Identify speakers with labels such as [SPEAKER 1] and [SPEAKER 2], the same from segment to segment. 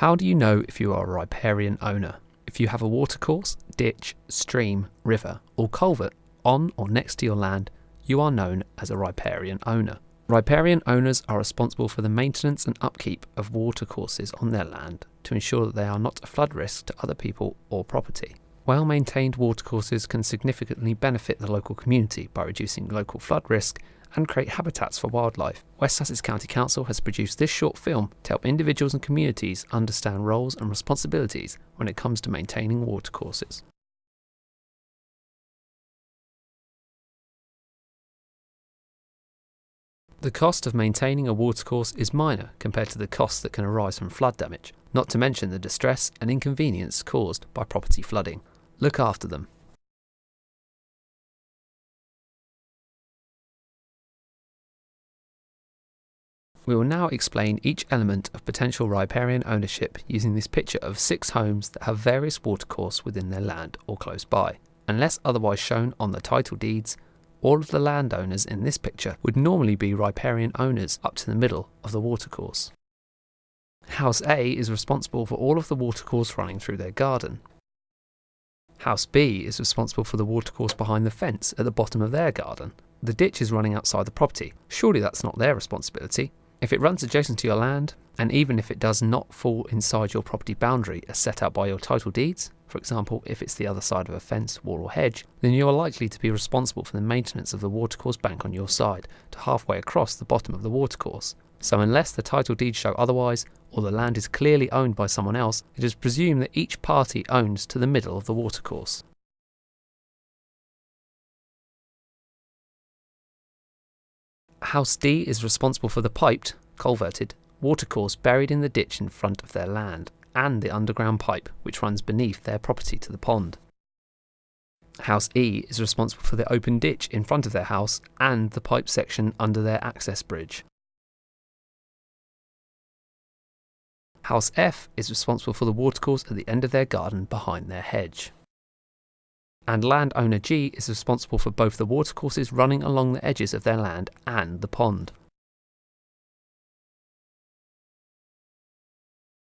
[SPEAKER 1] How do you know if you are a riparian owner? If you have a watercourse, ditch, stream, river, or culvert on or next to your land, you are known as a riparian owner. Riparian owners are responsible for the maintenance and upkeep of watercourses on their land to ensure that they are not a flood risk to other people or property. Well maintained watercourses can significantly benefit the local community by reducing local flood risk and create habitats for wildlife. West Sussex County Council has produced this short film to help individuals and communities understand roles and responsibilities when it comes to maintaining watercourses. The cost of maintaining a watercourse is minor compared to the costs that can arise from flood damage, not to mention the distress and inconvenience caused by property flooding. Look after them. We will now explain each element of potential riparian ownership using this picture of six homes that have various watercourse within their land or close by. Unless otherwise shown on the title deeds, all of the landowners in this picture would normally be riparian owners up to the middle of the watercourse. House A is responsible for all of the watercourse running through their garden. House B is responsible for the watercourse behind the fence at the bottom of their garden. The ditch is running outside the property. Surely that's not their responsibility. If it runs adjacent to your land, and even if it does not fall inside your property boundary as set out by your title deeds, for example, if it's the other side of a fence, wall, or hedge, then you are likely to be responsible for the maintenance of the watercourse bank on your side to halfway across the bottom of the watercourse. So, unless the title deeds show otherwise, or the land is clearly owned by someone else, it is presumed that each party owns to the middle of the watercourse. House D is responsible for the piped, culverted, watercourse buried in the ditch in front of their land, and the underground pipe which runs beneath their property to the pond. House E is responsible for the open ditch in front of their house and the pipe section under their access bridge. House F is responsible for the watercourse at the end of their garden behind their hedge and landowner G is responsible for both the watercourses running along the edges of their land and the pond.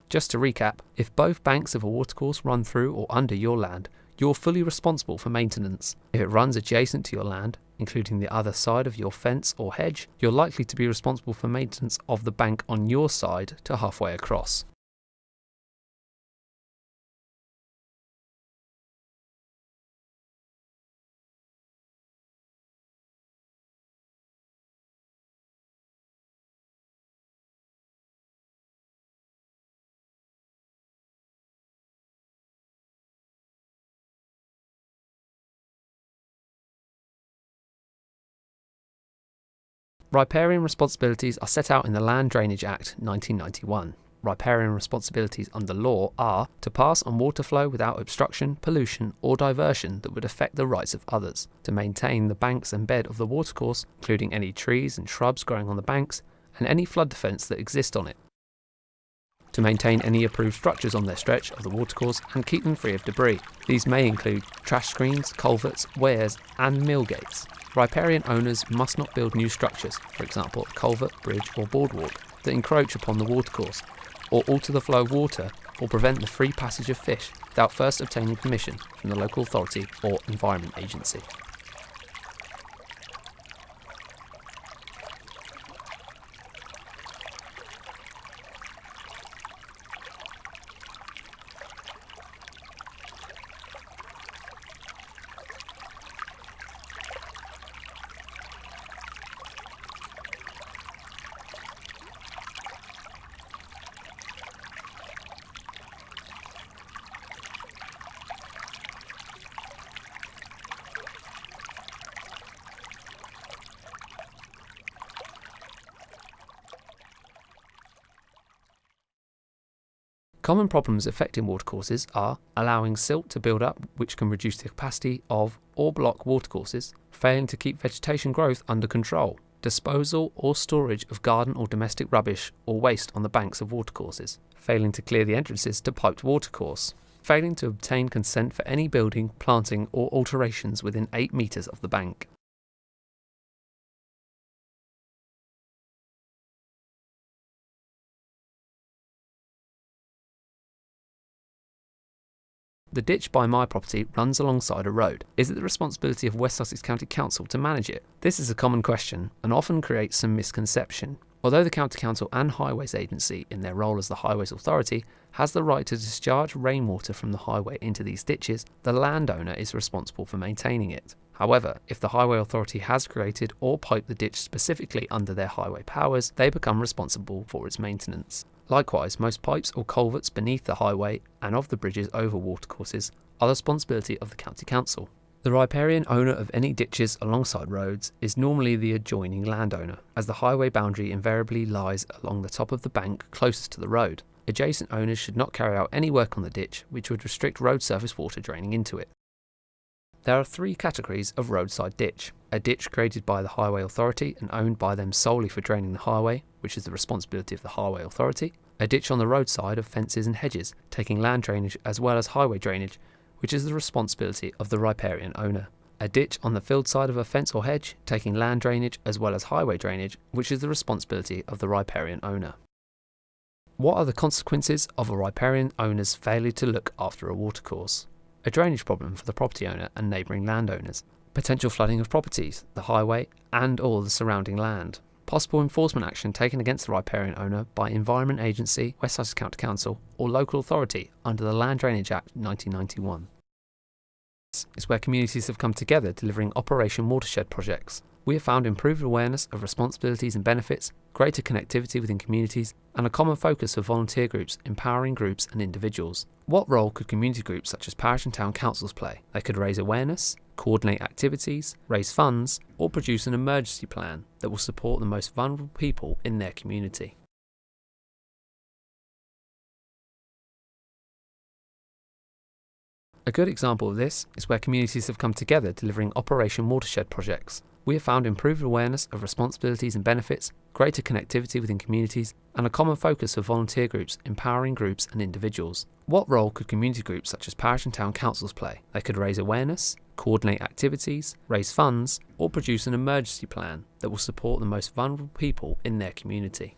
[SPEAKER 1] Just to recap, if both banks of a watercourse run through or under your land, you're fully responsible for maintenance. If it runs adjacent to your land, including the other side of your fence or hedge, you're likely to be responsible for maintenance of the bank on your side to halfway across. Riparian responsibilities are set out in the Land Drainage Act 1991. Riparian responsibilities under law are to pass on water flow without obstruction, pollution, or diversion that would affect the rights of others, to maintain the banks and bed of the watercourse, including any trees and shrubs growing on the banks, and any flood defence that exist on it, to maintain any approved structures on their stretch of the watercourse and keep them free of debris. These may include trash screens, culverts, weirs, and mill gates. Riparian owners must not build new structures, for example a culvert, bridge or boardwalk, that encroach upon the watercourse, or alter the flow of water, or prevent the free passage of fish without first obtaining permission from the local authority or environment agency. Common problems affecting watercourses are allowing silt to build up, which can reduce the capacity of or block watercourses, failing to keep vegetation growth under control, disposal or storage of garden or domestic rubbish or waste on the banks of watercourses, failing to clear the entrances to piped watercourse, failing to obtain consent for any building, planting or alterations within 8 metres of the bank. The ditch by my property runs alongside a road. Is it the responsibility of West Sussex County Council to manage it? This is a common question and often creates some misconception. Although the County Council and Highways Agency, in their role as the Highways Authority, has the right to discharge rainwater from the highway into these ditches, the landowner is responsible for maintaining it. However, if the Highway Authority has created or piped the ditch specifically under their highway powers, they become responsible for its maintenance. Likewise, most pipes or culverts beneath the highway and of the bridges over watercourses are the responsibility of the County Council. The riparian owner of any ditches alongside roads is normally the adjoining landowner, as the highway boundary invariably lies along the top of the bank closest to the road. Adjacent owners should not carry out any work on the ditch which would restrict road surface water draining into it. There are three categories of roadside ditch. A ditch created by the Highway Authority and owned by them solely for draining the highway, which is the responsibility of the Highway Authority. A ditch on the roadside of fences and hedges, taking land drainage as well as highway drainage, which is the responsibility of the riparian owner. A ditch on the field side of a fence or hedge, taking land drainage as well as highway drainage, which is the responsibility of the riparian owner. What are the consequences of a riparian owner's failure to look after a watercourse? A drainage problem for the property owner and neighbouring landowners, potential flooding of properties, the highway, and all the surrounding land, possible enforcement action taken against the riparian owner by Environment Agency, West Sussex County Council, or local authority under the Land Drainage Act 1991. This is where communities have come together delivering Operation Watershed projects. We have found improved awareness of responsibilities and benefits, greater connectivity within communities, and a common focus for volunteer groups, empowering groups and individuals. What role could community groups such as parish and town councils play? They could raise awareness, coordinate activities, raise funds, or produce an emergency plan that will support the most vulnerable people in their community. A good example of this is where communities have come together delivering Operation Watershed projects. We have found improved awareness of responsibilities and benefits, greater connectivity within communities, and a common focus for volunteer groups, empowering groups and individuals. What role could community groups such as parish and town councils play? They could raise awareness, coordinate activities, raise funds, or produce an emergency plan that will support the most vulnerable people in their community.